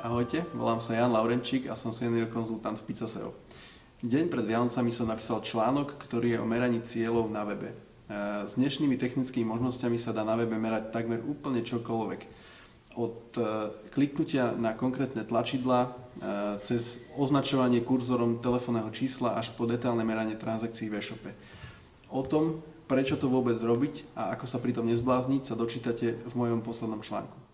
Ahojte, volám sa Jan Laurenčík a som senior konzultant v Pizzaseo. Deň pred Vianocami som napísal článok, ktorý je o meraní cieľov na webe. E, s dnešnými technickými možnosťami sa dá na webe merať takmer úplne čokoľvek. Od e, kliknutia na konkrétne tlačidla, e, cez označovanie kurzorom telefónneho čísla až po detailné meranie transakcií v e-shope. O tom, prečo to vôbec robiť a ako sa pri tom nezblázniť, sa dočítate v mojom poslednom článku.